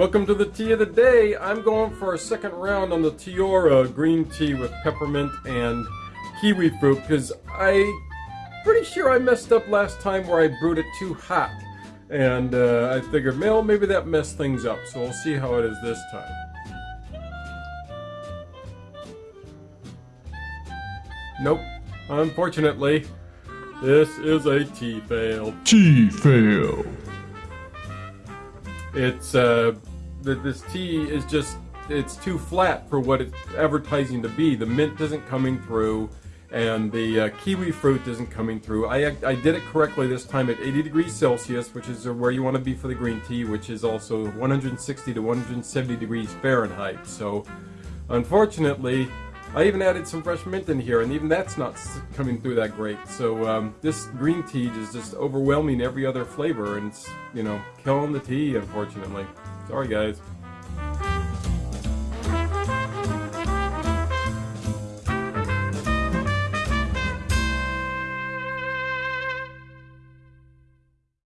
Welcome to the tea of the day. I'm going for a second round on the Tiora green tea with peppermint and kiwi fruit because I pretty sure I messed up last time where I brewed it too hot. And uh, I figured, well, maybe that messed things up. So we'll see how it is this time. Nope. Unfortunately, this is a tea fail. Tea fail. It's uh, this tea is just it's too flat for what it's advertising to be. The mint isn't coming through, and the uh, kiwi fruit isn't coming through. I I did it correctly this time at 80 degrees Celsius, which is where you want to be for the green tea, which is also 160 to 170 degrees Fahrenheit. So, unfortunately, I even added some fresh mint in here, and even that's not coming through that great. So um, this green tea is just overwhelming every other flavor, and it's, you know, killing the tea, unfortunately. Sorry, guys.